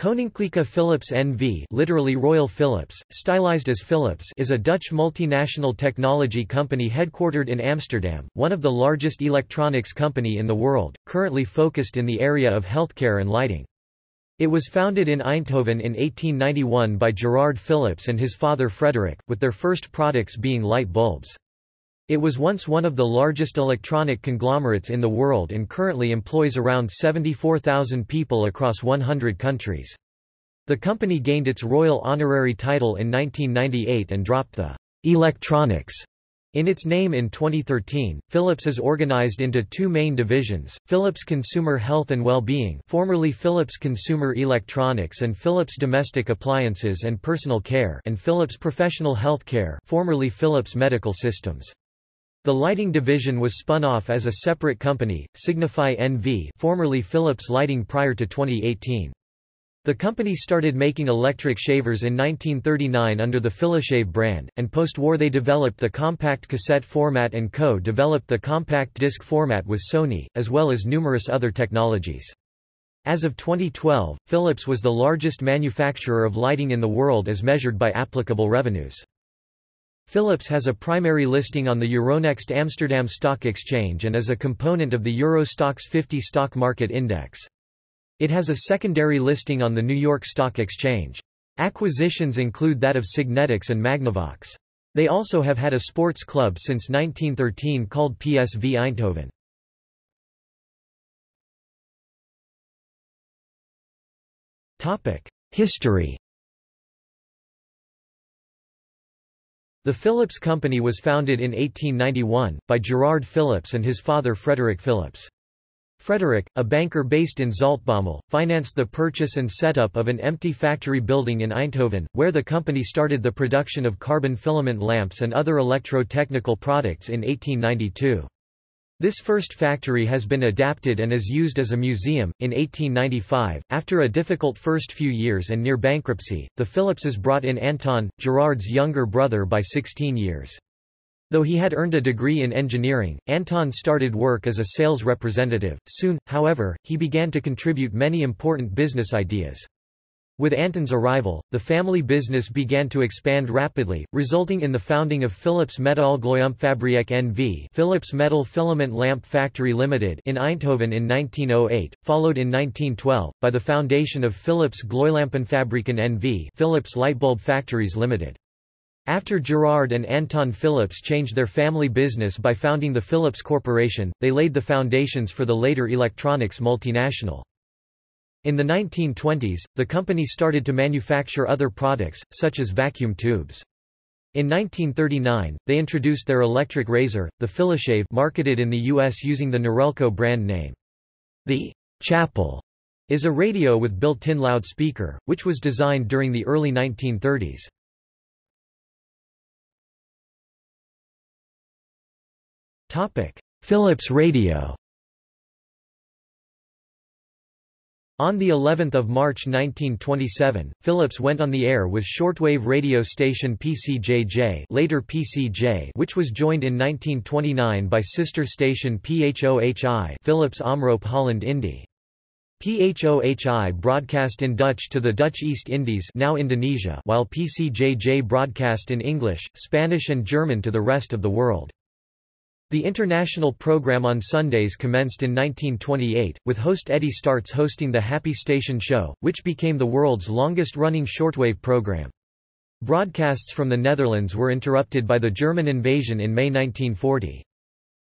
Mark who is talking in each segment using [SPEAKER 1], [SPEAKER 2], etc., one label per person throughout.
[SPEAKER 1] Koninklijke Philips NV literally Royal Philips, stylized as Philips is a Dutch multinational technology company headquartered in Amsterdam, one of the largest electronics company in the world, currently focused in the area of healthcare and lighting. It was founded in Eindhoven in 1891 by Gerard Philips and his father Frederick, with their first products being light bulbs. It was once one of the largest electronic conglomerates in the world and currently employs around 74,000 people across 100 countries. The company gained its royal honorary title in 1998 and dropped the electronics in its name in 2013, Philips is organized into two main divisions, Philips Consumer Health and Well-being formerly Philips Consumer Electronics and Philips Domestic Appliances and Personal Care and Philips Professional Healthcare formerly Philips Medical Systems. The lighting division was spun off as a separate company, Signify NV formerly Philips Lighting prior to 2018. The company started making electric shavers in 1939 under the Philishave brand, and post-war they developed the compact cassette format and co-developed the compact disc format with Sony, as well as numerous other technologies. As of 2012, Philips was the largest manufacturer of lighting in the world as measured by applicable revenues. Philips has a primary listing on the Euronext Amsterdam Stock Exchange and is a component of the Euro Stoxx 50 stock market index. It has a secondary listing on the New York Stock Exchange. Acquisitions include that of Signetics and Magnavox. They also have had a sports club since 1913 called PSV Eindhoven. History The Philips Company was founded in 1891, by Gerard Philips and his father Frederick Philips. Frederick, a banker based in Zaltbommel, financed the purchase and setup of an empty factory building in Eindhoven, where the company started the production of carbon filament lamps and other electro-technical products in 1892. This first factory has been adapted and is used as a museum. In 1895, after a difficult first few years and near bankruptcy, the Philipses brought in Anton, Gerard's younger brother by 16 years. Though he had earned a degree in engineering, Anton started work as a sales representative. Soon, however, he began to contribute many important business ideas. With Anton's arrival, the family business began to expand rapidly, resulting in the founding of Philips Metaalgloeilampfabriek NV Philips Metal Filament Lamp Factory Limited in Eindhoven in 1908, followed in 1912, by the foundation of Philips Gloeilampenfabrieken NV Philips Lightbulb Factories Limited. After Gerard and Anton Philips changed their family business by founding the Philips Corporation, they laid the foundations for the later electronics multinational. In the 1920s, the company started to manufacture other products, such as vacuum tubes. In 1939, they introduced their electric razor, the Philishave marketed in the U.S. using the Norelco brand name. The Chapel is a radio with built-in loudspeaker, which was designed during the early 1930s. Philips Radio On the 11th of March 1927, Philips went on the air with shortwave radio station PCJJ, later PCJ, which was joined in 1929 by sister station PHOHI, Philips Omroep Holland Indie. PHOHI broadcast in Dutch to the Dutch East Indies, now Indonesia, while PCJJ broadcast in English, Spanish and German to the rest of the world. The international program on Sundays commenced in 1928, with host Eddie Startz hosting the Happy Station Show, which became the world's longest-running shortwave program. Broadcasts from the Netherlands were interrupted by the German invasion in May 1940.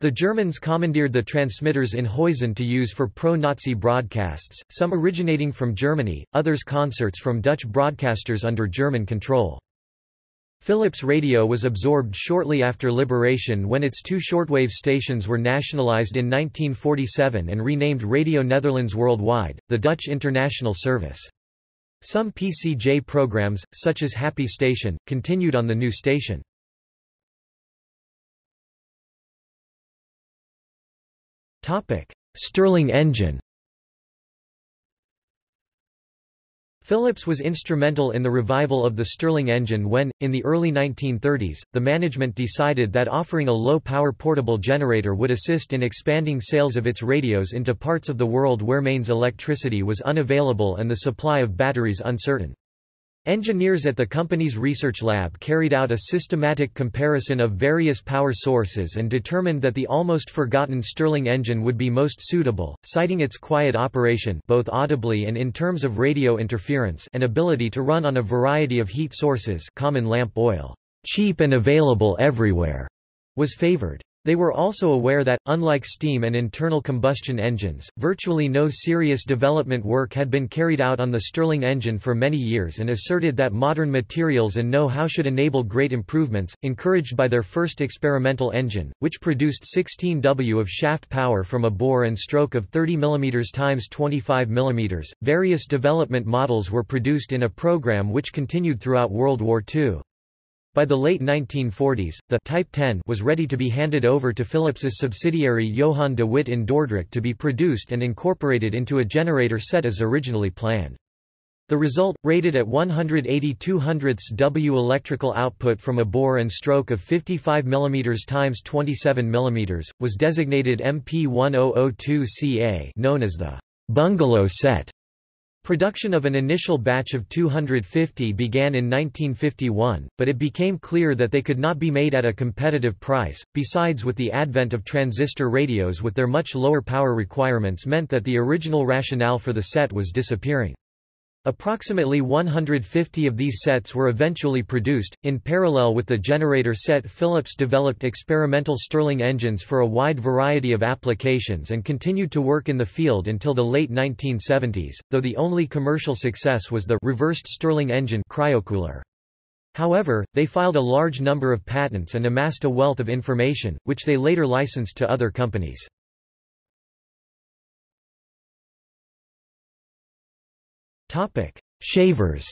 [SPEAKER 1] The Germans commandeered the transmitters in Huizen to use for pro-Nazi broadcasts, some originating from Germany, others concerts from Dutch broadcasters under German control. Philips Radio was absorbed shortly after liberation when its two shortwave stations were nationalized in 1947 and renamed Radio Netherlands Worldwide, the Dutch international service. Some PCJ programs, such as Happy Station, continued on the new station. Stirling engine Philips was instrumental in the revival of the Stirling engine when, in the early 1930s, the management decided that offering a low-power portable generator would assist in expanding sales of its radios into parts of the world where mains electricity was unavailable and the supply of batteries uncertain. Engineers at the company's research lab carried out a systematic comparison of various power sources and determined that the almost forgotten Stirling engine would be most suitable, citing its quiet operation both audibly and in terms of radio interference and ability to run on a variety of heat sources common lamp oil, cheap and available everywhere, was favored. They were also aware that, unlike steam and internal combustion engines, virtually no serious development work had been carried out on the Stirling engine for many years and asserted that modern materials and know-how should enable great improvements, encouraged by their first experimental engine, which produced 16 W of shaft power from a bore and stroke of 30 mm x 25 mm. Various development models were produced in a program which continued throughout World War II. By the late 1940s, the Type 10 was ready to be handed over to Philips's subsidiary Johan de Witt in Dordrecht to be produced and incorporated into a generator set as originally planned. The result, rated at 180 200 W electrical output from a bore and stroke of 55 mm x 27 mm, was designated MP1002CA known as the bungalow set. Production of an initial batch of 250 began in 1951, but it became clear that they could not be made at a competitive price. Besides with the advent of transistor radios with their much lower power requirements meant that the original rationale for the set was disappearing. Approximately 150 of these sets were eventually produced. In parallel with the generator set, Philips developed experimental Stirling engines for a wide variety of applications and continued to work in the field until the late 1970s, though the only commercial success was the reversed Stirling engine cryocooler. However, they filed a large number of patents and amassed a wealth of information, which they later licensed to other companies. Topic: Shavers.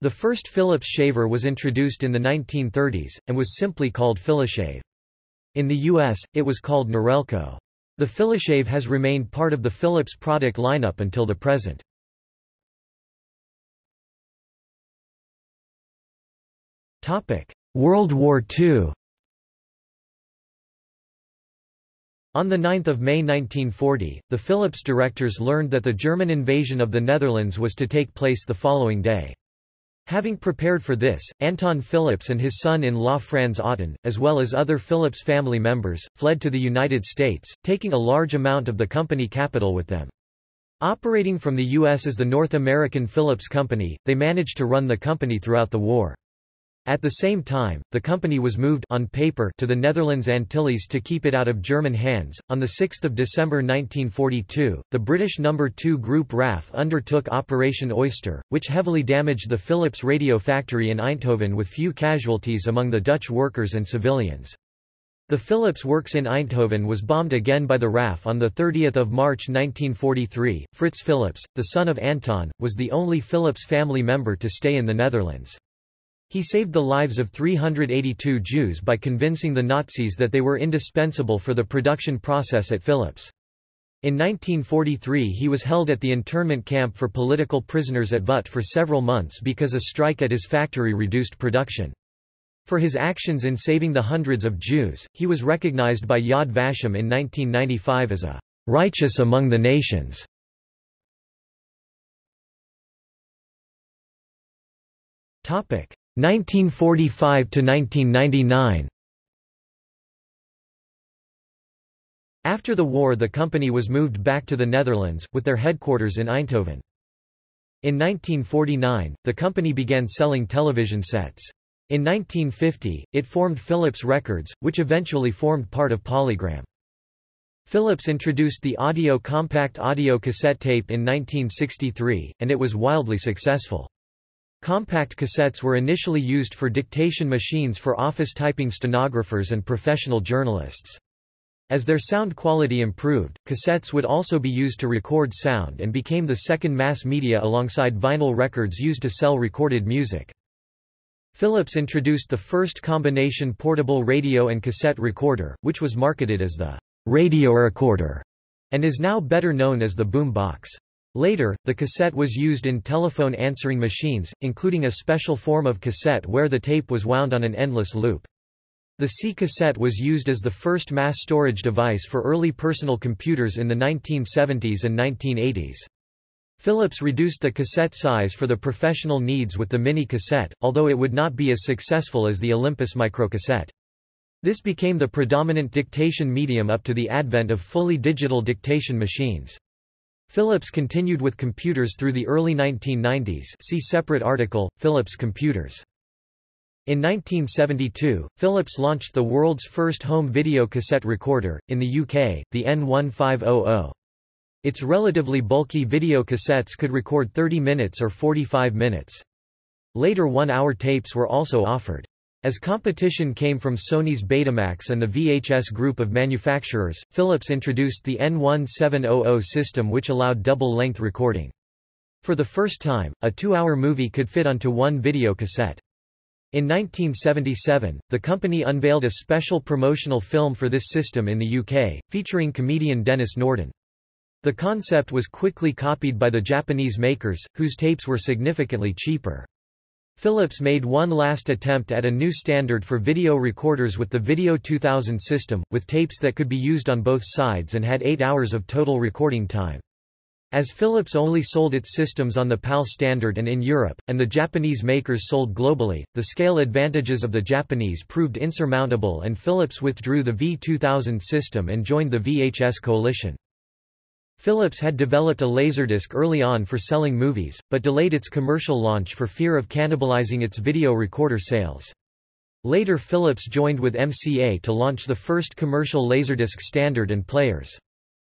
[SPEAKER 1] The first Philips shaver was introduced in the 1930s, and was simply called Philishave. In the U.S., it was called Norelco. The Philishave has remained part of the Philips product lineup until the present. World War II On 9 May 1940, the Philips directors learned that the German invasion of the Netherlands was to take place the following day. Having prepared for this, Anton Philips and his son-in-law Frans Otten, as well as other Philips family members, fled to the United States, taking a large amount of the company capital with them. Operating from the U.S. as the North American Philips Company, they managed to run the company throughout the war. At the same time, the company was moved on paper to the Netherlands Antilles to keep it out of German hands. On 6 December 1942, the British No. 2 Group RAF undertook Operation Oyster, which heavily damaged the Philips radio factory in Eindhoven with few casualties among the Dutch workers and civilians. The Philips works in Eindhoven was bombed again by the RAF on 30 March 1943. Fritz Philips, the son of Anton, was the only Philips family member to stay in the Netherlands. He saved the lives of 382 Jews by convincing the Nazis that they were indispensable for the production process at Philips. In 1943 he was held at the internment camp for political prisoners at Vught for several months because a strike at his factory reduced production. For his actions in saving the hundreds of Jews, he was recognized by Yad Vashem in 1995 as a righteous among the nations. Topic: 1945 to 1999 After the war the company was moved back to the Netherlands, with their headquarters in Eindhoven. In 1949, the company began selling television sets. In 1950, it formed Philips Records, which eventually formed part of Polygram. Philips introduced the audio compact audio cassette tape in 1963, and it was wildly successful. Compact cassettes were initially used for dictation machines for office typing stenographers and professional journalists. As their sound quality improved, cassettes would also be used to record sound and became the second mass media alongside vinyl records used to sell recorded music. Philips introduced the first combination portable radio and cassette recorder, which was marketed as the radio recorder. and is now better known as the boom box. Later, the cassette was used in telephone answering machines, including a special form of cassette where the tape was wound on an endless loop. The C cassette was used as the first mass storage device for early personal computers in the 1970s and 1980s. Philips reduced the cassette size for the professional needs with the mini cassette, although it would not be as successful as the Olympus microcassette. This became the predominant dictation medium up to the advent of fully digital dictation machines. Philips continued with computers through the early 1990s see separate article, Philips computers. In 1972, Philips launched the world's first home video cassette recorder, in the UK, the N1500. Its relatively bulky video cassettes could record 30 minutes or 45 minutes. Later one-hour tapes were also offered. As competition came from Sony's Betamax and the VHS group of manufacturers, Philips introduced the N1700 system which allowed double-length recording. For the first time, a two-hour movie could fit onto one video cassette. In 1977, the company unveiled a special promotional film for this system in the UK, featuring comedian Denis Norden. The concept was quickly copied by the Japanese makers, whose tapes were significantly cheaper. Philips made one last attempt at a new standard for video recorders with the Video 2000 system, with tapes that could be used on both sides and had 8 hours of total recording time. As Philips only sold its systems on the PAL standard and in Europe, and the Japanese makers sold globally, the scale advantages of the Japanese proved insurmountable and Philips withdrew the V2000 system and joined the VHS coalition. Philips had developed a Laserdisc early on for selling movies, but delayed its commercial launch for fear of cannibalizing its video recorder sales. Later Philips joined with MCA to launch the first commercial Laserdisc standard and players.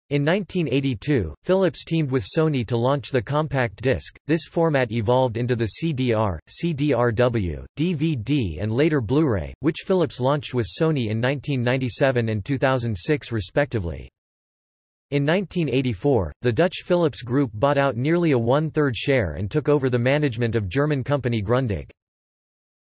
[SPEAKER 1] In 1982, Philips teamed with Sony to launch the compact disc. This format evolved into the CDR, CDRW, DVD and later Blu-ray, which Philips launched with Sony in 1997 and 2006 respectively. In 1984, the Dutch Philips Group bought out nearly a one-third share and took over the management of German company Grundig.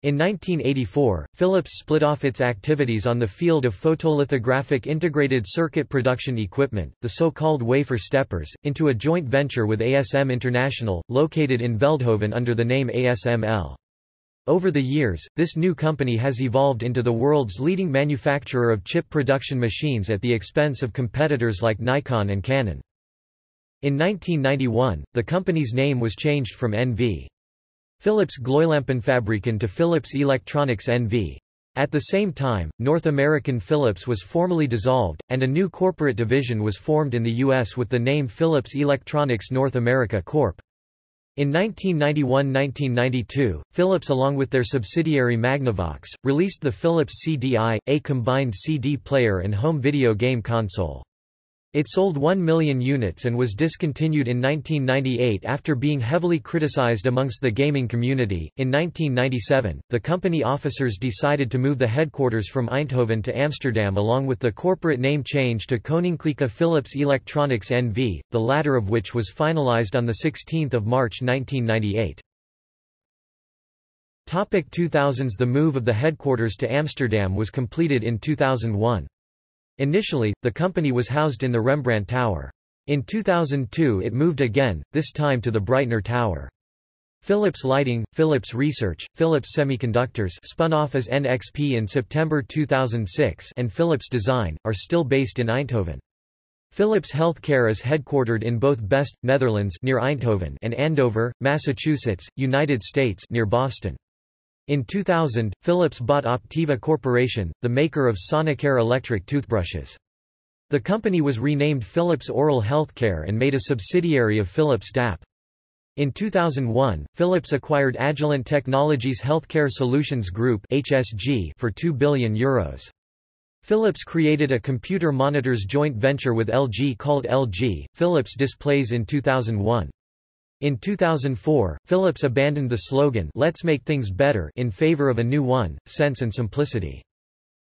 [SPEAKER 1] In 1984, Philips split off its activities on the field of photolithographic integrated circuit production equipment, the so-called wafer steppers, into a joint venture with ASM International, located in Veldhoven under the name ASML. Over the years, this new company has evolved into the world's leading manufacturer of chip production machines at the expense of competitors like Nikon and Canon. In 1991, the company's name was changed from NV. Philips Gloeilampenfabrieken to Philips Electronics NV. At the same time, North American Philips was formally dissolved, and a new corporate division was formed in the U.S. with the name Philips Electronics North America Corp. In 1991–1992, Philips along with their subsidiary Magnavox, released the Philips CDI, a combined CD player and home video game console. It sold 1 million units and was discontinued in 1998 after being heavily criticized amongst the gaming community. In 1997, the company officers decided to move the headquarters from Eindhoven to Amsterdam along with the corporate name change to Koninklijke Philips Electronics NV, the latter of which was finalized on 16 March 1998. Topic 2000s The move of the headquarters to Amsterdam was completed in 2001. Initially, the company was housed in the Rembrandt Tower. In 2002 it moved again, this time to the Breitner Tower. Philips Lighting, Philips Research, Philips Semiconductors spun off as NXP in September 2006 and Philips Design, are still based in Eindhoven. Philips Healthcare is headquartered in both Best, Netherlands near Eindhoven and Andover, Massachusetts, United States near Boston. In 2000, Philips bought Optiva Corporation, the maker of Sonicare electric toothbrushes. The company was renamed Philips Oral Healthcare and made a subsidiary of Philips DAP. In 2001, Philips acquired Agilent Technologies Healthcare Solutions Group (HSG) for 2 billion euros. Philips created a computer monitors joint venture with LG called LG Philips Displays in 2001. In 2004, Philips abandoned the slogan Let's make things better in favor of a new one, Sense and Simplicity.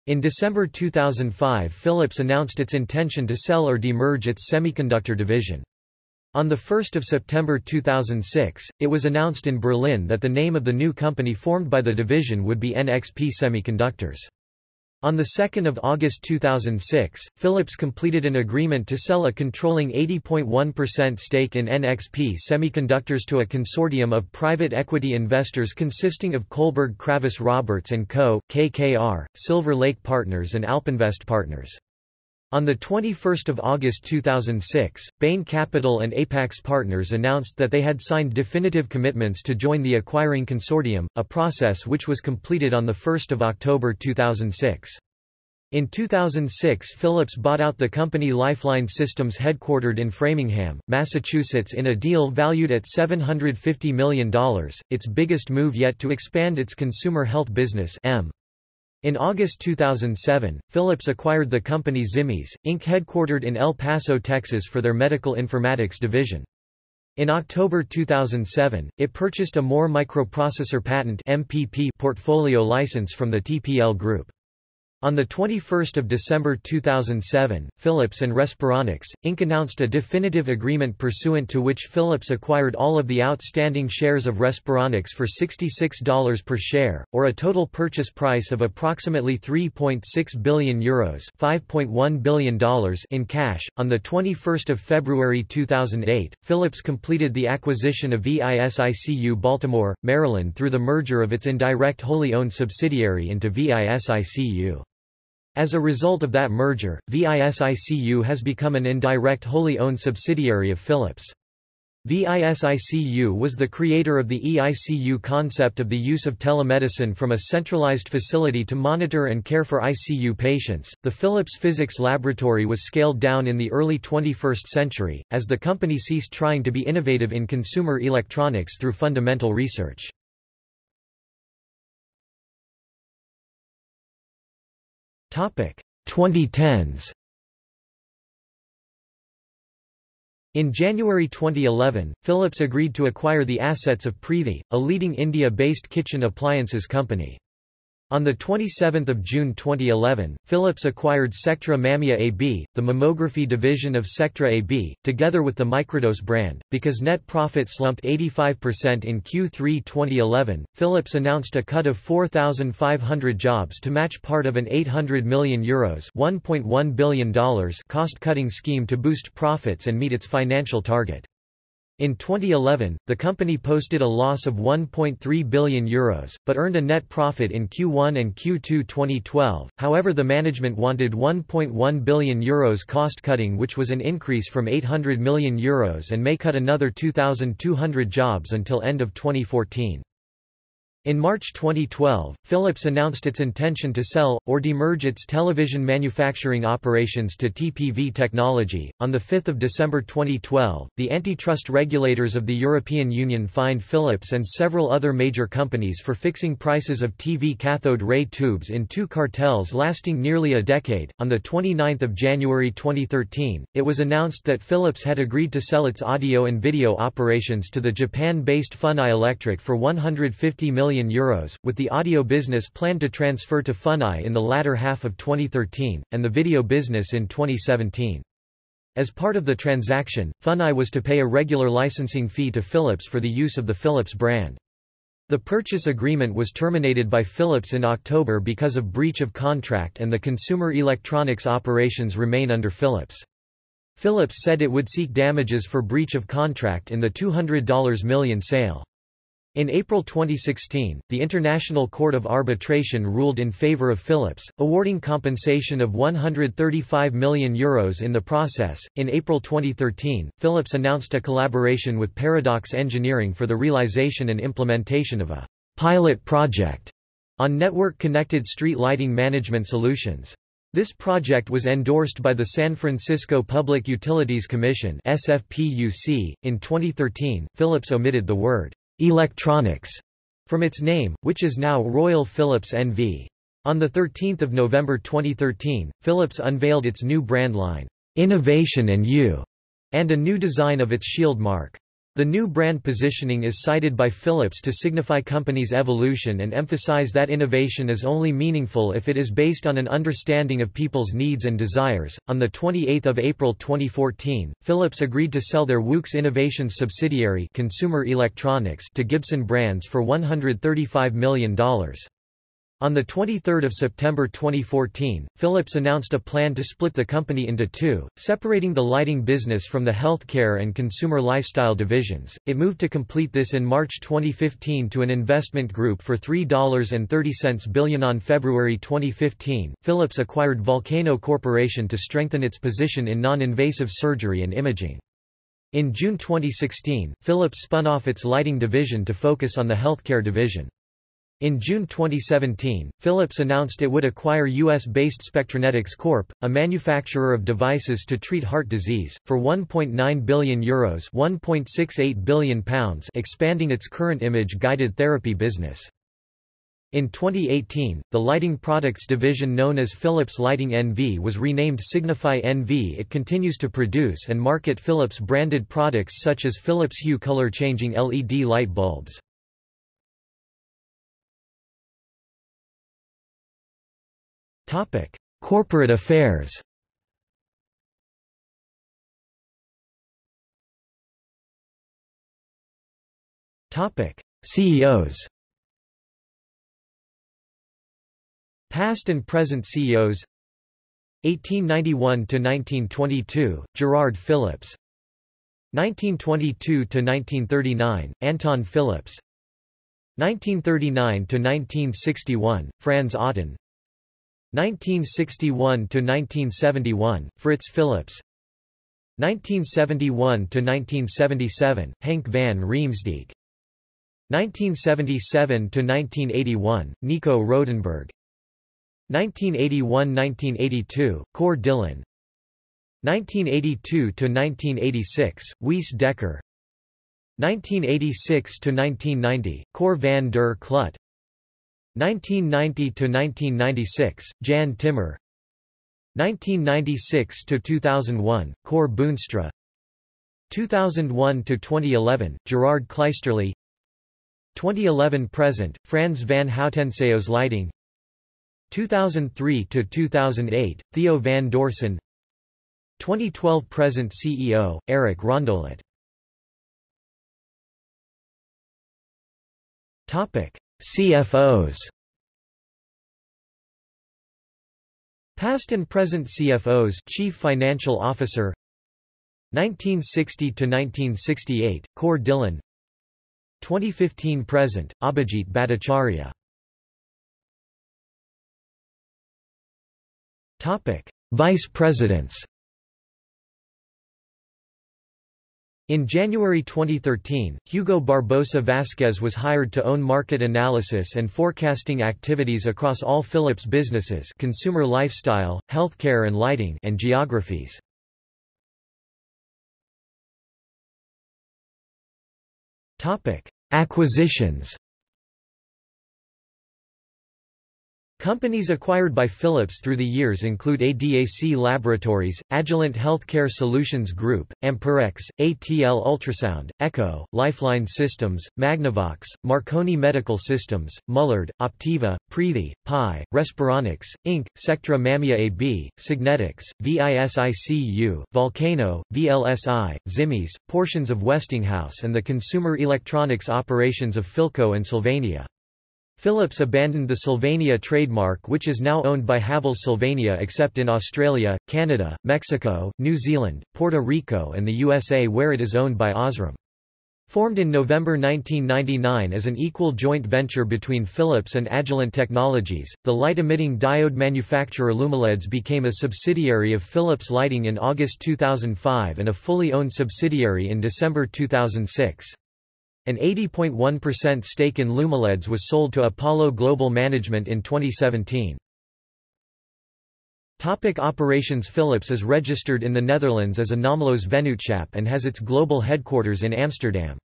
[SPEAKER 1] In December 2005 Philips announced its intention to sell or demerge its semiconductor division. On 1 September 2006, it was announced in Berlin that the name of the new company formed by the division would be NXP Semiconductors. On 2 August 2006, Philips completed an agreement to sell a controlling 80.1% stake in NXP Semiconductors to a consortium of private equity investors consisting of Kohlberg Kravis Roberts & Co., KKR, Silver Lake Partners and Alpinvest Partners. On 21 August 2006, Bain Capital and Apax Partners announced that they had signed definitive commitments to join the acquiring consortium, a process which was completed on 1 October 2006. In 2006 Philips bought out the company Lifeline Systems headquartered in Framingham, Massachusetts in a deal valued at $750 million, its biggest move yet to expand its consumer health business M. In August 2007, Philips acquired the company Ximis, Inc. headquartered in El Paso, Texas for their medical informatics division. In October 2007, it purchased a Moore microprocessor patent MPP portfolio license from the TPL Group. On 21 December 2007, Philips and Respironics, Inc. announced a definitive agreement pursuant to which Philips acquired all of the outstanding shares of Respironics for $66 per share, or a total purchase price of approximately €3.6 billion Euros $5.1 billion in cash. On 21 February 2008, Philips completed the acquisition of VISICU Baltimore, Maryland through the merger of its indirect wholly owned subsidiary into VISICU. As a result of that merger, VISICU has become an indirect wholly owned subsidiary of Philips. VISICU was the creator of the eICU concept of the use of telemedicine from a centralized facility to monitor and care for ICU patients. The Philips Physics Laboratory was scaled down in the early 21st century, as the company ceased trying to be innovative in consumer electronics through fundamental research. 2010s. In January 2011, Philips agreed to acquire the assets of Preethi, a leading India-based kitchen appliances company. On 27 June 2011, Philips acquired Sectra Mamea AB, the mammography division of Sectra AB, together with the Microdose brand. Because net profit slumped 85% in Q3 2011, Philips announced a cut of 4,500 jobs to match part of an €800 million Euros $1.1 billion cost-cutting scheme to boost profits and meet its financial target. In 2011, the company posted a loss of €1.3 billion, Euros, but earned a net profit in Q1 and Q2 2012. However, the management wanted €1.1 billion Euros cost cutting, which was an increase from €800 million Euros and may cut another 2,200 jobs until end of 2014. In March 2012, Philips announced its intention to sell, or demerge its television manufacturing operations to TPV Technology. On 5 December 2012, the antitrust regulators of the European Union fined Philips and several other major companies for fixing prices of TV cathode ray tubes in two cartels lasting nearly a decade. On 29 January 2013, it was announced that Philips had agreed to sell its audio and video operations to the Japan-based Funai Electric for 150 million million euros, with the audio business planned to transfer to Funai in the latter half of 2013, and the video business in 2017. As part of the transaction, Funai was to pay a regular licensing fee to Philips for the use of the Philips brand. The purchase agreement was terminated by Philips in October because of breach of contract and the consumer electronics operations remain under Philips. Philips said it would seek damages for breach of contract in the $200 million sale. In April 2016, the International Court of Arbitration ruled in favor of Philips, awarding compensation of €135 million Euros in the process. In April 2013, Philips announced a collaboration with Paradox Engineering for the realization and implementation of a pilot project on network-connected street lighting management solutions. This project was endorsed by the San Francisco Public Utilities Commission (SFPUC). In 2013, Philips omitted the word electronics from its name, which is now Royal Philips NV. On 13 November 2013, Philips unveiled its new brand line, Innovation and You, and a new design of its shield mark. The new brand positioning is cited by Philips to signify company's evolution and emphasize that innovation is only meaningful if it is based on an understanding of people's needs and desires. On the 28th of April 2014, Philips agreed to sell their WOOX Innovations subsidiary, Consumer Electronics, to Gibson Brands for $135 million. On 23 September 2014, Philips announced a plan to split the company into two, separating the lighting business from the healthcare and consumer lifestyle divisions. It moved to complete this in March 2015 to an investment group for $3.30 billion. On February 2015, Philips acquired Volcano Corporation to strengthen its position in non-invasive surgery and imaging. In June 2016, Philips spun off its lighting division to focus on the healthcare division. In June 2017, Philips announced it would acquire US-based Spectranetics Corp., a manufacturer of devices to treat heart disease, for €1.9 billion Euros £1.68 billion pounds expanding its current image-guided therapy business. In 2018, the lighting products division known as Philips Lighting NV was renamed Signify NV. It continues to produce and market Philips branded products such as Philips Hue color changing LED light bulbs. Topic: Corporate affairs. Topic: CEOs. Past and present CEOs 1891 to 1922 Gerard Philips. 1922 to 1939 Anton Philips. 1939 to 1961 Frans Otten 1961–1971, Fritz Philips 1971–1977, Henk van Riemsdijk. 1977–1981, Nico Rodenburg 1981–1982, Cor Dillen. 1982–1986, Wies Dekker. 1986–1990, Cor van der Kloot 1990–1996, Jan Timmer. 1996–2001, Cor Boonstra. 2001–2011, Gerard Kleisterlee 2011–present, Frans van Houten CEOs Lighting. 2003–2008, Theo van Deursen. 2012–present CEO, Eric Rondolat CFOs Past and present CFOs Chief Financial Officer. 1960 to 1968 Cor Dillen. 2015 present Abhijit Bhattacharya. Topic Vice Presidents In January 2013, Hugo Barbosa Vasquez was hired to own market analysis and forecasting activities across all Philips businesses consumer lifestyle, healthcare and lighting and geographies. Acquisitions Companies acquired by Philips through the years include ADAC Laboratories, Agilent Healthcare Solutions Group, Amperex, ATL Ultrasound, Echo, Lifeline Systems, Magnavox, Marconi Medical Systems, Mullard, Optiva, Preethi, Pi, Respironics, Inc., Sectra Mamea AB, Signetics, VISICU, Volcano, VLSI, Ximis, portions of Westinghouse and the consumer electronics operations of Philco and Sylvania. Philips abandoned the Sylvania trademark which is now owned by Havells Sylvania except in Australia, Canada, Mexico, New Zealand, Puerto Rico and the USA where it is owned by Osram. Formed in November 1999 as an equal joint venture between Philips and Agilent Technologies, the light-emitting diode manufacturer Lumileds became a subsidiary of Philips Lighting in August 2005 and a fully owned subsidiary in December 2006. An 80.1% stake in Lumileds was sold to Apollo Global Management in 2017. Topic operations Philips is registered in the Netherlands as a Naamloos Vennootschap and has its global headquarters in Amsterdam.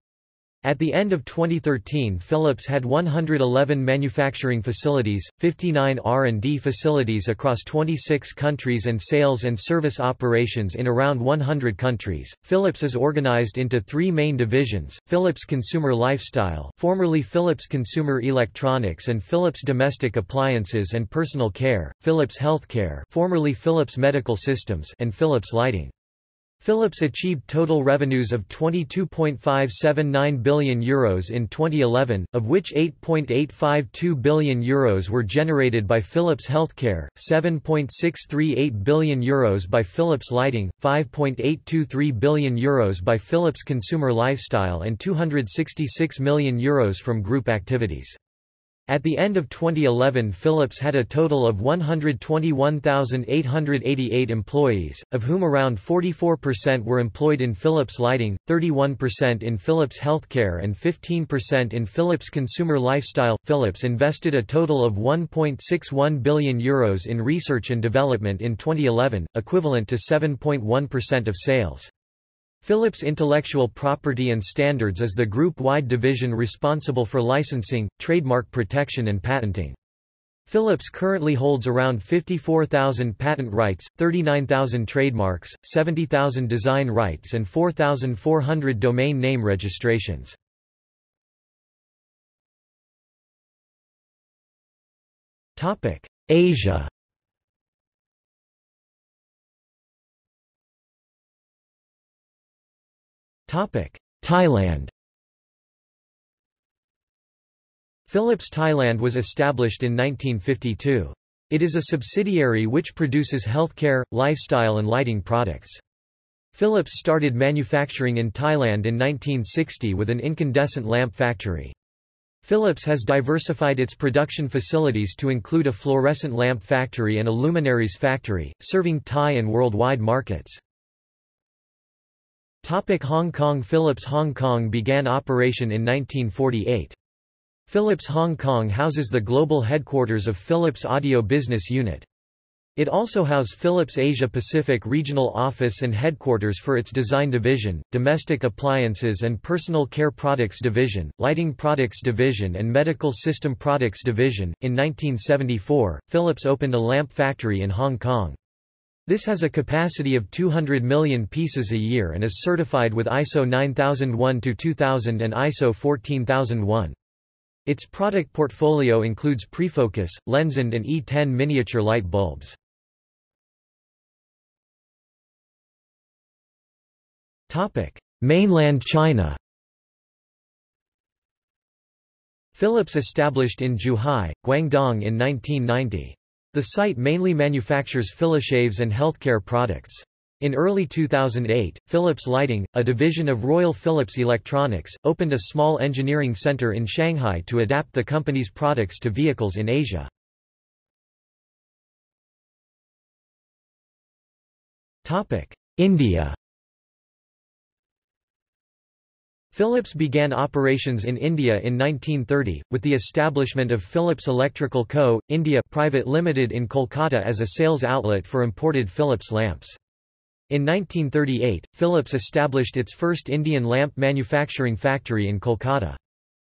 [SPEAKER 1] At the end of 2013 Philips had 111 manufacturing facilities, 59 R&D facilities across 26 countries and sales and service operations in around 100 countries. Philips is organized into three main divisions, Philips Consumer Lifestyle formerly Philips Consumer Electronics and Philips Domestic Appliances and Personal Care, Philips Healthcare formerly Philips Medical Systems and Philips Lighting. Philips achieved total revenues of €22.579 billion Euros in 2011, of which €8.852 billion Euros were generated by Philips Healthcare, €7.638 billion Euros by Philips Lighting, €5.823 billion Euros by Philips Consumer Lifestyle and €266 million Euros from group activities. At the end of 2011 Philips had a total of 121,888 employees, of whom around 44% were employed in Philips Lighting, 31% in Philips Healthcare and 15% in Philips Consumer Lifestyle. Philips invested a total of 1.61 billion euros in research and development in 2011, equivalent to 7.1% of sales. Philips Intellectual Property and Standards is the group-wide division responsible for licensing, trademark protection and patenting. Philips currently holds around 54,000 patent rights, 39,000 trademarks, 70,000 design rights and 4,400 domain name registrations. Asia Thailand Philips Thailand was established in 1952. It is a subsidiary which produces healthcare, lifestyle and lighting products. Philips started manufacturing in Thailand in 1960 with an incandescent lamp factory. Philips has diversified its production facilities to include a fluorescent lamp factory and a luminaries factory, serving Thai and worldwide markets. Topic Hong Kong Philips Hong Kong began operation in 1948. Philips Hong Kong houses the global headquarters of Philips Audio Business Unit. It also house Philips Asia Pacific Regional Office and headquarters for its Design Division, Domestic Appliances and Personal Care Products Division, Lighting Products Division and Medical System Products Division. In 1974, Philips opened a lamp factory in Hong Kong. This has a capacity of 200 million pieces a year and is certified with ISO 9001-2000 and ISO 14001. Its product portfolio includes Prefocus, Lensend and E10 miniature light bulbs. Mainland China Philips established in Zhuhai, Guangdong in 1990. The site mainly manufactures Philishaves and healthcare products. In early 2008, Philips Lighting, a division of Royal Philips Electronics, opened a small engineering center in Shanghai to adapt the company's products to vehicles in Asia. India Philips began operations in India in 1930, with the establishment of Philips Electrical Co. India Private Limited in Kolkata as a sales outlet for imported Philips lamps. In 1938, Philips established its first Indian lamp manufacturing factory in Kolkata.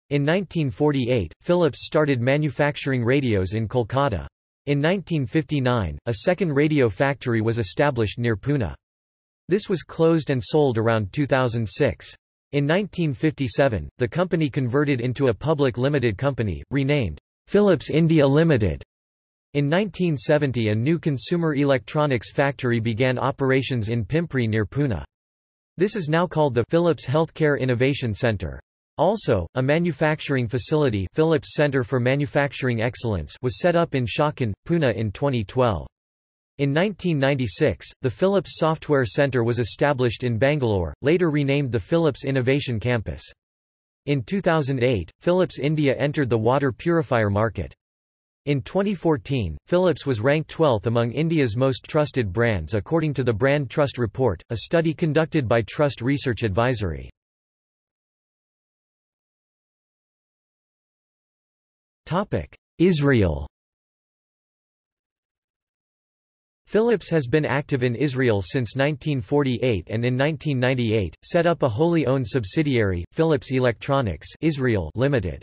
[SPEAKER 1] In 1948, Philips started manufacturing radios in Kolkata. In 1959, a second radio factory was established near Pune. This was closed and sold around 2006. In 1957, the company converted into a public limited company, renamed Philips India Limited. In 1970 a new consumer electronics factory began operations in Pimpri near Pune. This is now called the Philips Healthcare Innovation Center. Also, a manufacturing facility Philips Center for Manufacturing Excellence was set up in Chakan, Pune in 2012. In 1996, the Philips Software Center was established in Bangalore, later renamed the Philips Innovation Campus. In 2008, Philips India entered the water purifier market. In 2014, Philips was ranked 12th among India's most trusted brands according to the Brand Trust Report, a study conducted by Trust Research Advisory. Israel Philips has been active in Israel since 1948 and in 1998, set up a wholly owned subsidiary, Philips Electronics Israel Limited.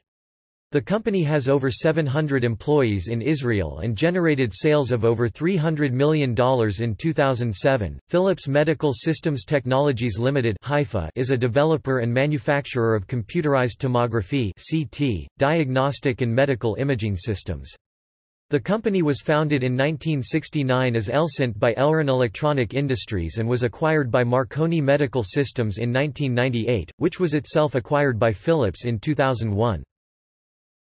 [SPEAKER 1] The company has over 700 employees in Israel and generated sales of over $300 million in 2007. Philips Medical Systems Technologies Limited (Haifa) is a developer and manufacturer of computerized tomography (CT), diagnostic and medical imaging systems. The company was founded in 1969 as Elsint by Elron Electronic Industries and was acquired by Marconi Medical Systems in 1998, which was itself acquired by Philips in 2001.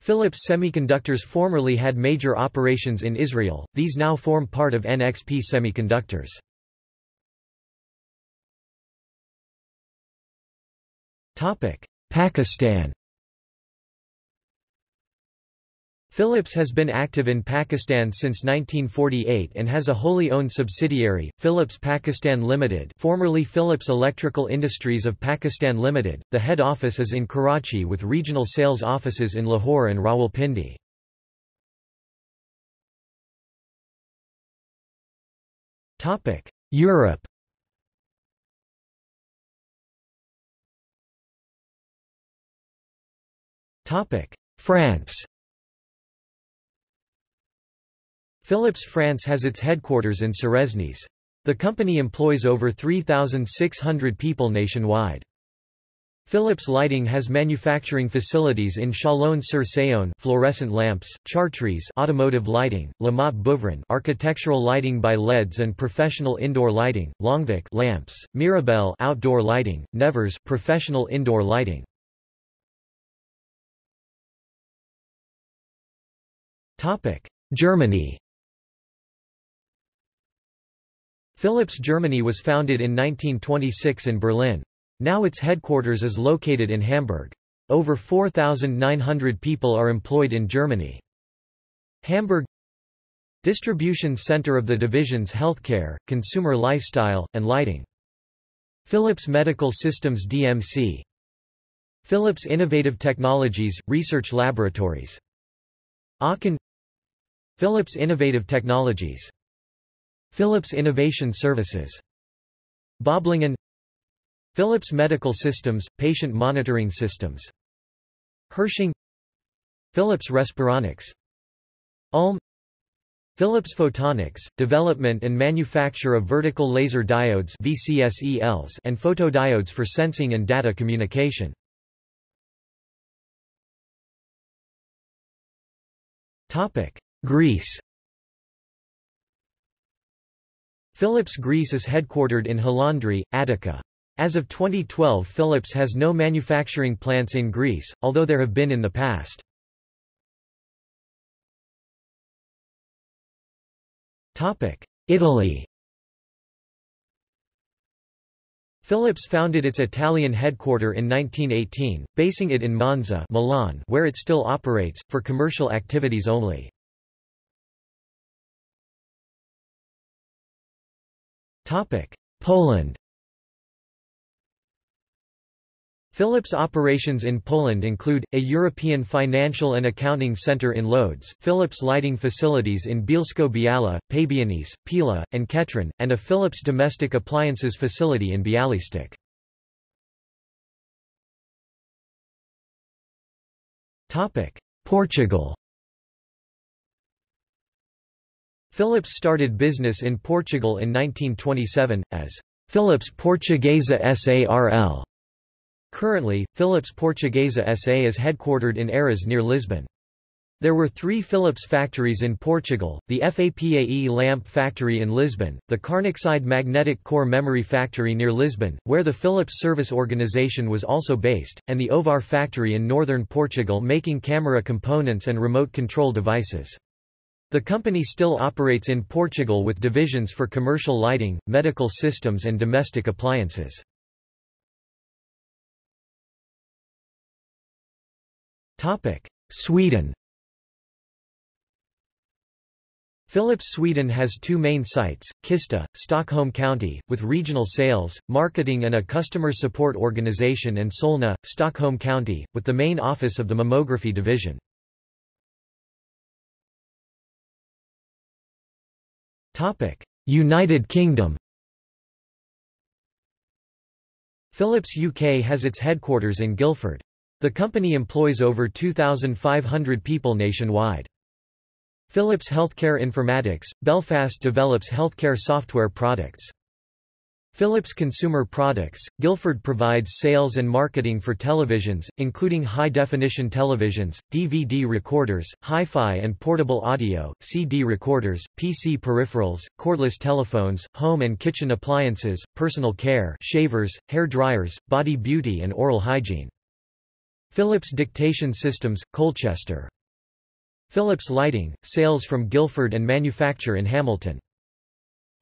[SPEAKER 1] Philips Semiconductors formerly had major operations in Israel, these now form part of NXP Semiconductors. Pakistan Philips has been active in Pakistan since 1948 and has a wholly owned subsidiary, Philips Pakistan Limited formerly Philips Electrical Industries of Pakistan Limited. The head office is in Karachi with regional sales offices in Lahore and Rawalpindi. Europe France Philips France has its headquarters in Suresnes. The company employs over 3,600 people nationwide. Philips Lighting has manufacturing facilities in Chalon-sur-Saône fluorescent lamps, Chartres automotive lighting, Lamotte-Beuvron architectural lighting by LEDs and professional indoor lighting, Longvic lamps, Mirabel outdoor lighting, Nevers professional indoor lighting. Topic: Germany Philips Germany was founded in 1926 in Berlin. Now its headquarters is located in Hamburg. Over 4,900 people are employed in Germany. Hamburg Distribution center of the divisions Healthcare, Consumer Lifestyle, and Lighting. Philips Medical Systems DMC. Philips Innovative Technologies, Research Laboratories. Aachen Philips Innovative Technologies Philips Innovation Services. Böblingen Philips Medical Systems, Patient Monitoring Systems. Herrsching Philips Respironics Ulm Philips Photonics, development and manufacture of vertical laser diodes VCSELs and photodiodes for sensing and data communication. Greece Philips Greece is headquartered in Halandri, Attica. As of 2012 Philips has no manufacturing plants in Greece, although there have been in the past. Italy Philips founded its Italian headquarter in 1918, basing it in Monza Milan where it still operates, for commercial activities only. Poland. Philips operations in Poland include, a European financial and accounting center in Lodz, Philips lighting facilities in Bielsko-Biała, Pabianice, Pila, and Kętrzyn, and a Philips domestic appliances facility in Białystok. Portugal Philips started business in Portugal in 1927, as Philips Portuguesa SARL. Currently, Philips Portuguesa SA is headquartered in Eiras near Lisbon. There were three Philips factories in Portugal, the FAPAE lamp factory in Lisbon, the Carnaxide magnetic core memory factory near Lisbon, where the Philips service organization was also based, and the Ovar factory in northern Portugal making camera components and remote control devices. The company still operates in Portugal with divisions for commercial lighting, medical systems and domestic appliances. Sweden Philips Sweden has two main sites, Kista, Stockholm County, with regional sales, marketing and a customer support organization and Solna, Stockholm County, with the main office of the mammography division. United Kingdom Philips UK has its headquarters in Guildford. The company employs over 2,500 people nationwide. Philips Healthcare Informatics, Belfast develops healthcare software products. Philips Consumer Products, Guildford provides sales and marketing for televisions, including high-definition televisions, DVD recorders, hi-fi and portable audio, CD recorders, PC peripherals, cordless telephones, home and kitchen appliances, personal care shavers, hair dryers, body beauty and oral hygiene. Philips Dictation Systems, Colchester. Philips Lighting, sales from Guildford and manufacture in Hamilton.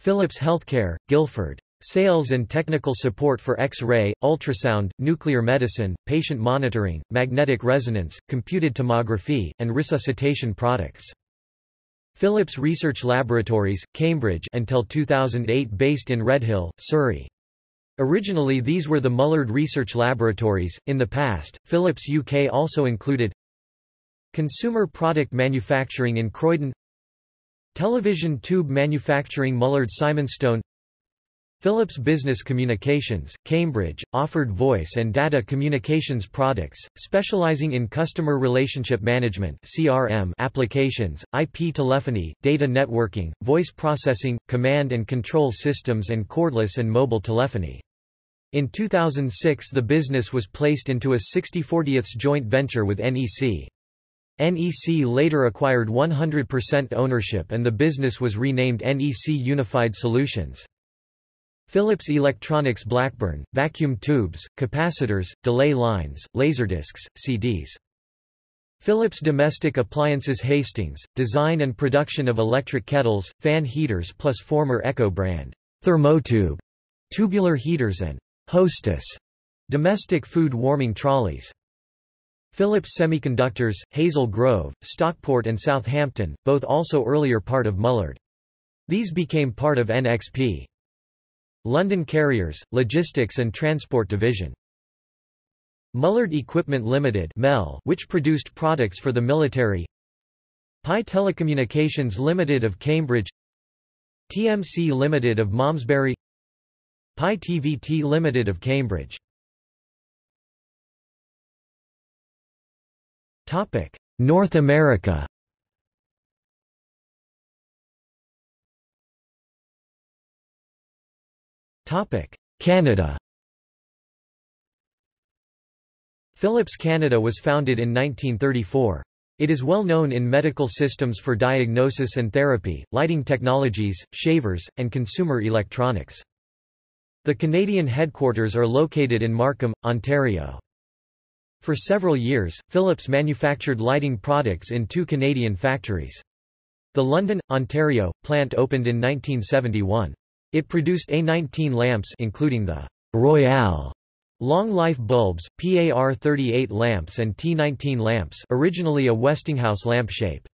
[SPEAKER 1] Philips Healthcare, Guildford. Sales and technical support for X-ray, ultrasound, nuclear medicine, patient monitoring, magnetic resonance, computed tomography, and resuscitation products. Philips Research Laboratories, Cambridge until 2008 based in Redhill, Surrey. Originally these were the Mullard Research Laboratories. In the past, Philips UK also included Consumer product manufacturing in Croydon Television tube manufacturing Mullard Simonstone Philips Business Communications, Cambridge, offered voice and data communications products, specializing in customer relationship management (CRM) applications, IP telephony, data networking, voice processing, command and control systems and cordless and mobile telephony. In 2006 the business was placed into a 60-40th joint venture with NEC. NEC later acquired 100% ownership and the business was renamed NEC Unified Solutions. Philips Electronics Blackburn, vacuum tubes, capacitors, delay lines, laserdiscs, CDs. Philips Domestic Appliances Hastings, design and production of electric kettles, fan heaters plus former Ekco brand, Thermotube, tubular heaters and Hostess, domestic food warming trolleys. Philips Semiconductors, Hazel Grove, Stockport and Southampton, both also earlier part of Mullard. These became part of NXP. London Carriers, Logistics and Transport Division. Mullard Equipment Limited (MEL), which produced products for the military. Pye Telecommunications Limited of Cambridge. TMC Limited of Malmesbury. Pye TVT Limited of Cambridge. North America Canada Philips Canada was founded in 1934. It is well known in medical systems for diagnosis and therapy, lighting technologies, shavers, and consumer electronics. The Canadian headquarters are located in Markham, Ontario. For several years, Philips manufactured lighting products in two Canadian factories. The London, Ontario, plant opened in 1971. It produced A19 lamps including the Royale long life bulbs, PAR 38 lamps and T19 lamps originally a Westinghouse lamp shape.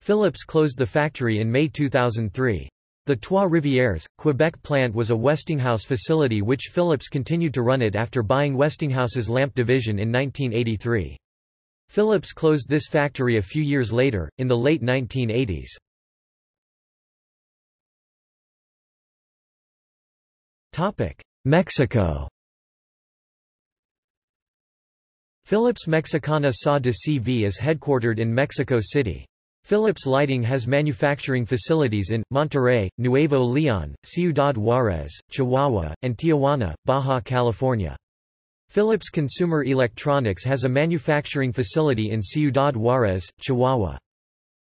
[SPEAKER 1] Philips closed the factory in May 2003. The Trois Rivières, Quebec plant was a Westinghouse facility which Philips continued to run it after buying Westinghouse's lamp division in 1983. Philips closed this factory a few years later, in the late 1980s. Mexico Philips Mexicana SA de CV is headquartered in Mexico City. Philips Lighting has manufacturing facilities in, Monterrey, Nuevo León, Ciudad Juárez, Chihuahua, and Tijuana, Baja California. Philips Consumer Electronics has a manufacturing facility in Ciudad Juárez, Chihuahua.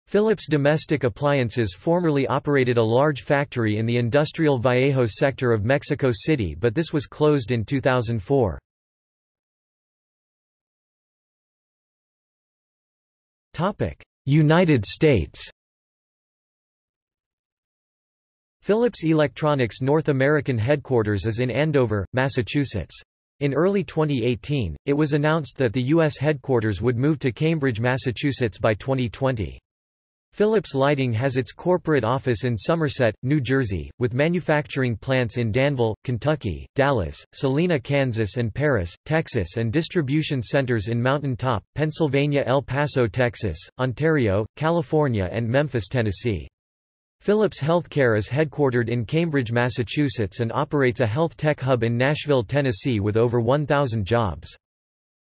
[SPEAKER 1] Philips Domestic Appliances formerly operated a large factory in the industrial Vallejo sector of Mexico City but this was closed in 2004. United States Philips Electronics North American headquarters is in Andover, Massachusetts. In early 2018, it was announced that the U.S. headquarters would move to Cambridge, Massachusetts by 2020. Philips Lighting has its corporate office in Somerset, New Jersey, with manufacturing plants in Danville, Kentucky, Dallas, Salina, Kansas and Paris, Texas and distribution centers in Mountain Top, Pennsylvania El Paso, Texas, Ontario, California and Memphis, Tennessee. Philips Healthcare is headquartered in Cambridge, Massachusetts and operates a health tech hub in Nashville, Tennessee with over 1,000 jobs.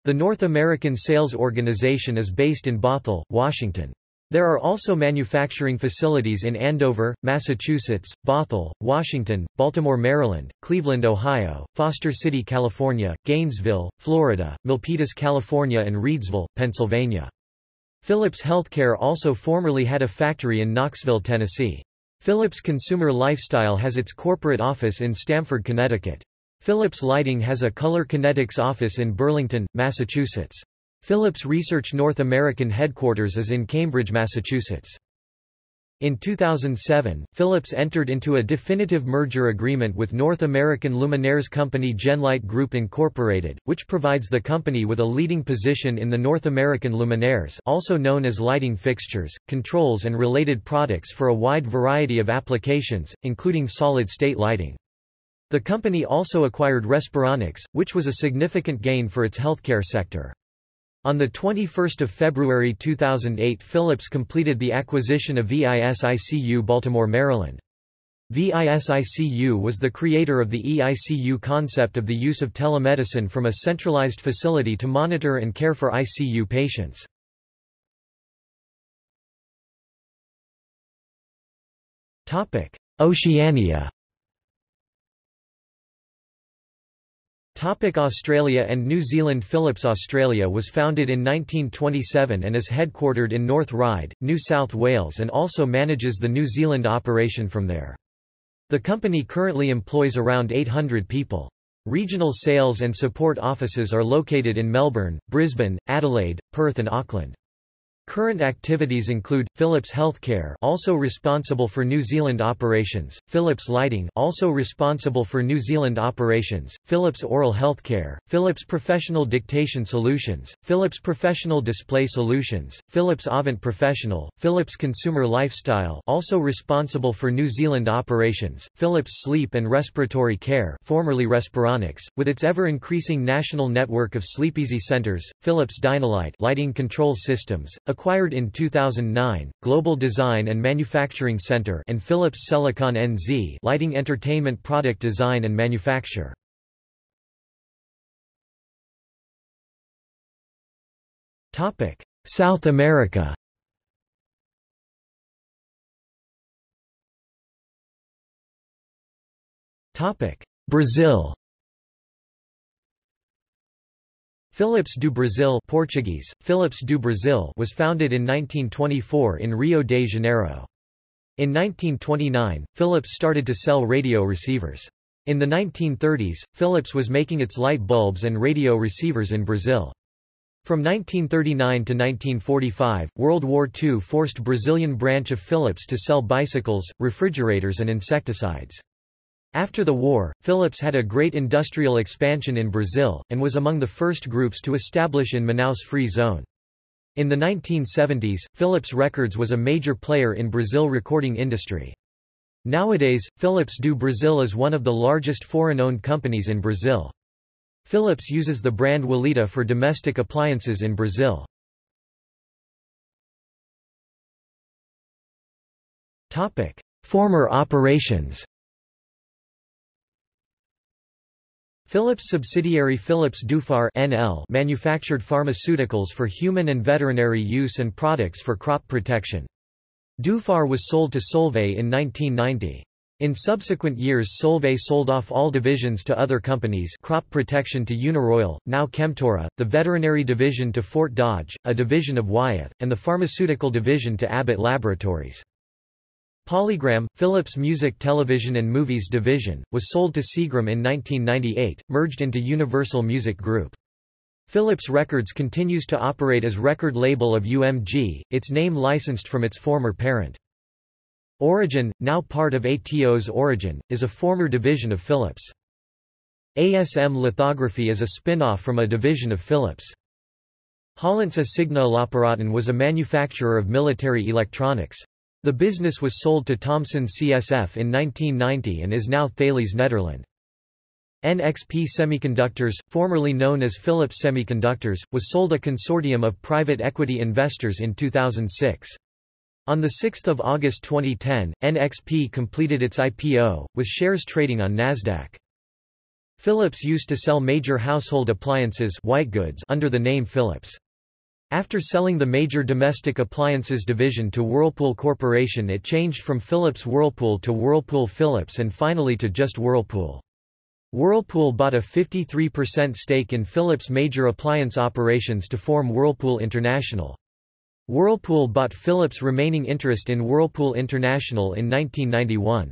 [SPEAKER 1] The North American sales organization is based in Bothell, Washington. There are also manufacturing facilities in Andover, Massachusetts, Bothell, Washington, Baltimore, Maryland, Cleveland, Ohio, Foster City, California, Gainesville, Florida, Milpitas, California and Reedsville, Pennsylvania. Philips Healthcare also formerly had a factory in Knoxville, Tennessee. Philips Consumer Lifestyle has its corporate office in Stamford, Connecticut. Philips Lighting has a Color Kinetics office in Burlington, Massachusetts. Philips Research North American headquarters is in Cambridge, Massachusetts. In 2007, Philips entered into a definitive merger agreement with North American luminaires company Genlyte Group Incorporated, which provides the company with a leading position in the North American luminaires also known as lighting fixtures, controls and related products for a wide variety of applications, including solid-state lighting. The company also acquired Respironics, which was a significant gain for its healthcare sector. On 21 February 2008 Philips completed the acquisition of VISICU Baltimore, Maryland. VISICU was the creator of the EICU concept of the use of telemedicine from a centralized facility to monitor and care for ICU patients. Oceania Australia and New Zealand Philips Australia was founded in 1927 and is headquartered in North Ryde, New South Wales and also manages the New Zealand operation from there. The company currently employs around 800 people. Regional sales and support offices are located in Melbourne, Brisbane, Adelaide, Perth and Auckland. Current activities include Philips Healthcare, also responsible for New Zealand operations; Philips Lighting, also responsible for New Zealand operations; Philips Oral Healthcare, Philips Professional Dictation Solutions, Philips Professional Display Solutions, Philips Avent Professional, Philips Consumer Lifestyle, also responsible for New Zealand operations; Philips Sleep and Respiratory Care, formerly Respironics, with its ever-increasing national network of Sleepeasy centers; Philips Dynalite, lighting control systems Acquired in 2009, Global Design and Manufacturing Center and Philips Selecon NZ lighting entertainment product design and manufacture. Topic: South America Topic: Brazil Philips do Brasil Portuguese, Philips do Brasil was founded in 1924 in Rio de Janeiro. In 1929, Philips started to sell radio receivers. In the 1930s, Philips was making its light bulbs and radio receivers in Brazil. From 1939 to 1945, World War II forced Brazilian branch of Philips to sell bicycles, refrigerators and insecticides. After the war, Philips had a great industrial expansion in Brazil, and was among the first groups to establish in Manaus Free Zone. In the 1970s, Philips Records was a major player in Brazil recording industry. Nowadays, Philips do Brasil is one of the largest foreign-owned companies in Brazil. Philips uses the brand Walita for domestic appliances in Brazil. Former operations Philips subsidiary Philips Dufar NL manufactured pharmaceuticals for human and veterinary use and products for crop protection. Dufar was sold to Solvay in 1990. In subsequent years Solvay sold off all divisions to other companies crop protection to Uniroyal, now Chemtura, the veterinary division to Fort Dodge, a division of Wyeth, and the pharmaceutical division to Abbott Laboratories. Polygram, Philips Music Television and Movies division, was sold to Seagram in 1998, merged into Universal Music Group. Philips Records continues to operate as record label of UMG, its name licensed from its former parent. Origin, now part of Atos Origin, is a former division of Philips. ASM Lithography is a spin-off from a division of Philips. Hollandse Signalapparaten was a manufacturer of military electronics. The business was sold to Thomson CSF in 1990 and is now Thales Nederland. NXP Semiconductors, formerly known as Philips Semiconductors, was sold a consortium of private equity investors in 2006. On 6 August 2010, NXP completed its IPO, with shares trading on Nasdaq. Philips used to sell major household appliances white goods under the name Philips. After selling the major domestic appliances division to Whirlpool Corporation it changed from Philips Whirlpool to Whirlpool Philips and finally to just Whirlpool. Whirlpool bought a 53% stake in Philips' major appliance operations to form Whirlpool International. Whirlpool bought Philips' remaining interest in Whirlpool International in 1991.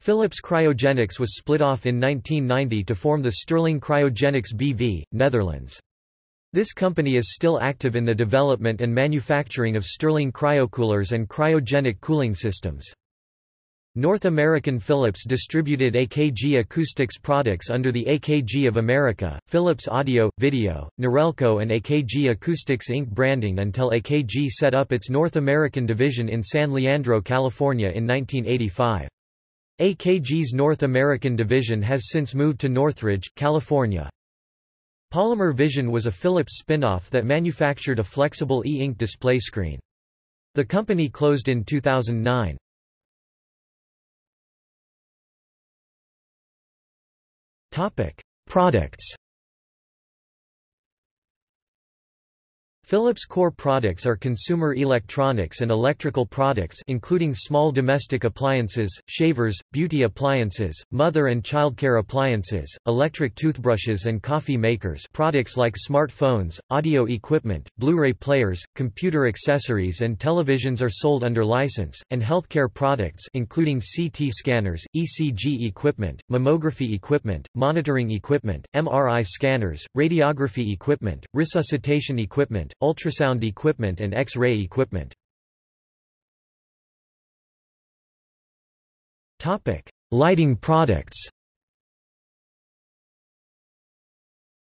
[SPEAKER 1] Philips Cryogenics was split off in 1990 to form the Stirling Cryogenics BV, Netherlands. This company is still active in the development and manufacturing of Stirling cryocoolers and cryogenic cooling systems. North American Philips distributed AKG Acoustics products under the AKG of America, Philips Audio, Video, Norelco and AKG Acoustics Inc. branding until AKG set up its North American division in San Leandro, California in 1985. AKG's North American division has since moved to Northridge, California. Polymer Vision was a Philips spin-off that manufactured a flexible e-ink display screen. The company closed in 2009. Topic: Products Philips' core products are consumer electronics and electrical products including small domestic appliances, shavers, beauty appliances, mother and childcare appliances, electric toothbrushes and coffee makers products like smartphones, audio equipment, Blu-ray players, computer accessories and televisions are sold under license, and healthcare products including CT scanners, ECG equipment, mammography equipment, monitoring equipment, MRI scanners, radiography equipment, resuscitation equipment, ultrasound equipment and X-ray equipment. Lighting products.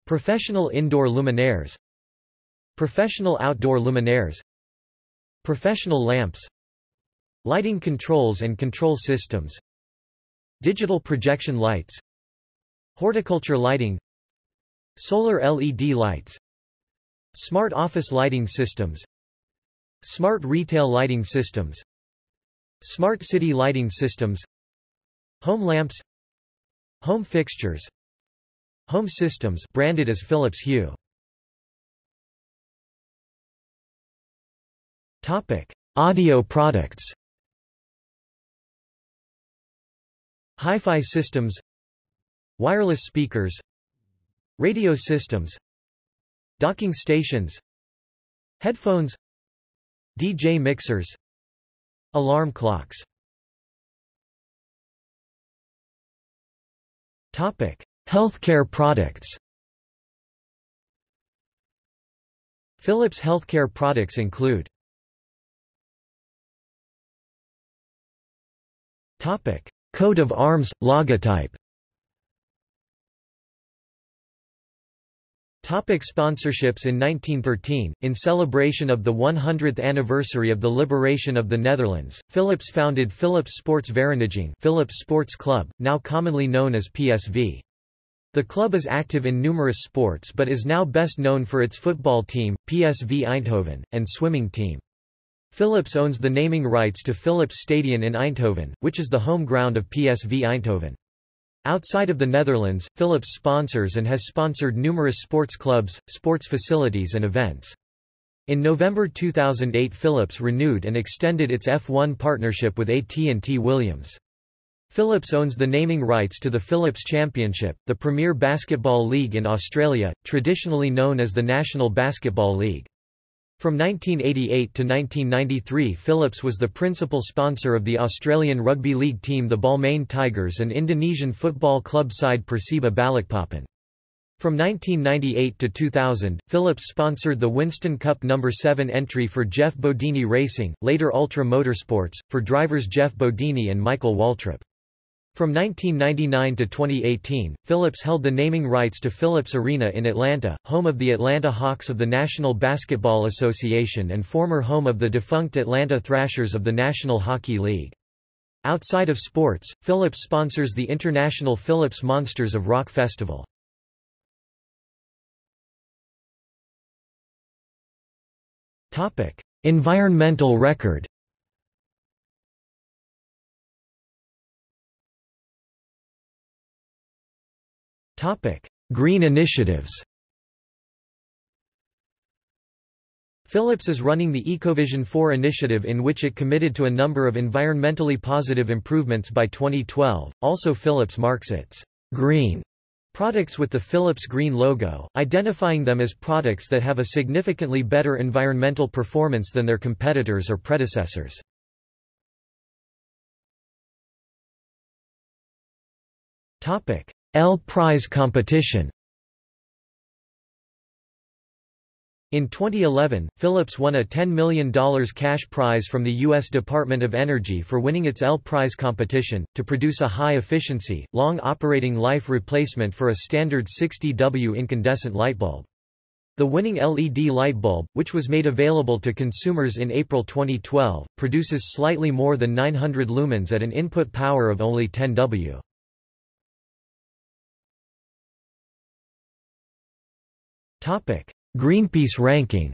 [SPEAKER 1] Professional indoor luminaires. Professional outdoor luminaires. Professional lamps. Lighting controls and control systems. Digital projection lights. Horticulture lighting. Solar LED lights Smart office lighting systems. Smart retail lighting systems. Smart city lighting systems. Home lamps. Home fixtures. Home systems branded as Philips Hue. Topic: Audio products. Hi-fi systems, wireless speakers, radio systems, Docking stations Headphones DJ mixers Alarm clocks Topic: Healthcare products. Philips healthcare products include Topic: Coat of arms logotype. Topic sponsorships In 1913, in celebration of the 100th anniversary of the liberation of the Netherlands, Philips founded Philips Sports Vereniging Philips Sports Club, now commonly known as PSV. The club is active in numerous sports but is now best known for its football team, PSV Eindhoven, and swimming team. Philips owns the naming rights to Philips Stadion in Eindhoven, which is the home ground of PSV Eindhoven. Outside of the Netherlands, Philips sponsors and has sponsored numerous sports clubs, sports facilities and events. In November 2008 Philips renewed and extended its F1 partnership with AT&T Williams. Philips owns the naming rights to the Philips Championship, the premier basketball league in Australia, traditionally known as the National Basketball League. From 1988 to 1993 Philips was the principal sponsor of the Australian rugby league team the Balmain Tigers and Indonesian football club side Persiba Balikpapan. From 1998 to 2000, Philips sponsored the Winston Cup No. 7 entry for Jeff Bodine Racing, later Ultra Motorsports, for drivers Jeff Bodine and Michael Waltrip. From 1999 to 2018, Philips held the naming rights to Philips Arena in Atlanta, home of the Atlanta Hawks of the National Basketball Association and former home of the defunct Atlanta Thrashers of the National Hockey League. Outside of sports, Philips sponsors the International Philips Monsters of Rock Festival. Environmental record Topic: Green initiatives. Philips is running the Ecovision 4 initiative in which it committed to a number of environmentally positive improvements by 2012. Also Philips marks its green products with the Philips green logo, identifying them as products that have a significantly better environmental performance than their competitors or predecessors. L Prize competition In 2011, Philips won a $10 million cash prize from the U.S. Department of Energy for winning its L Prize competition, to produce a high-efficiency, long-operating life replacement for a standard 60W incandescent light bulb. The winning LED light bulb, which was made available to consumers in April 2012, produces slightly more than 900 lumens at an input power of only 10 W. Greenpeace ranking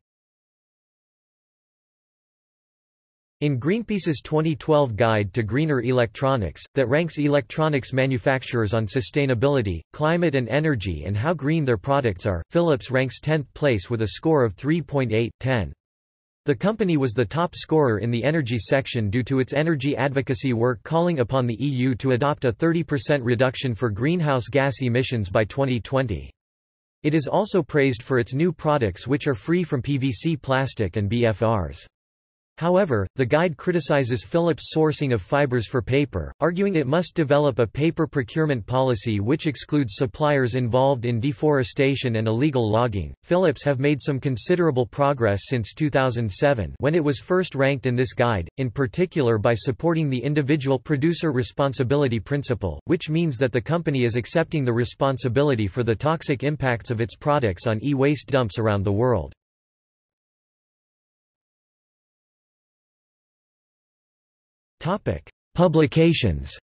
[SPEAKER 1] In Greenpeace's 2012 Guide to Greener Electronics, that ranks electronics manufacturers on sustainability, climate and energy and how green their products are, Philips ranks 10th place with a score of 3.8/10. The company was the top scorer in the energy section due to its energy advocacy work calling upon the EU to adopt a 30% reduction for greenhouse gas emissions by 2020. It is also praised for its new products which are free from PVC plastic and BFRs. However, the guide criticizes Philips' sourcing of fibers for paper, arguing it must develop a paper procurement policy which excludes suppliers involved in deforestation and illegal logging. Philips have made some considerable progress since 2007 when it was first ranked in this guide, in particular by supporting the individual producer responsibility principle, which means that the company is accepting the responsibility for the toxic impacts of its products on e-waste dumps around the world. Topic: Publications.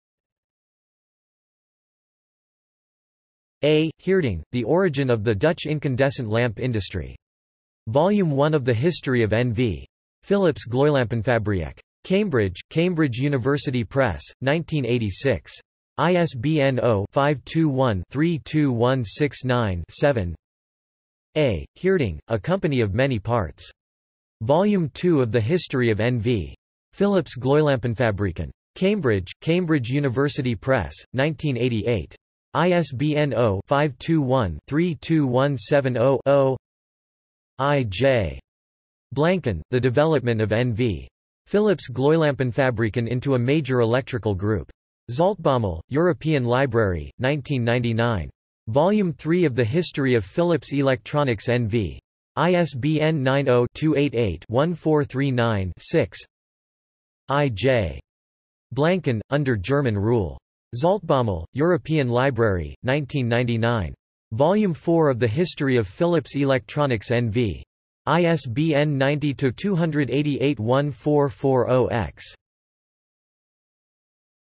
[SPEAKER 1] A. Heerding, The Origin of the Dutch Incandescent Lamp Industry. Volume 1 of the History of NV. Philips Gloeilampenfabriek. Cambridge, Cambridge University Press, 1986. ISBN 0-521-32169-7 A. Heerding, A Company of Many Parts. Volume 2 of the History of NV. Philips Gloeilampenfabrieken. Cambridge, Cambridge University Press, 1988. ISBN 0-521-32170-0 I.J. Blanken, The Development of NV. Philips Gloeilampenfabrieken into a major electrical group. Zaltbommel, European Library, 1999. Volume 3 of The History of Philips Electronics NV. ISBN 90-288-1439-6 I.J. Blanken, under German rule. Zaltbommel, European Library, 1999. Volume 4 of the History of Philips Electronics NV. ISBN 90-288-1440-X.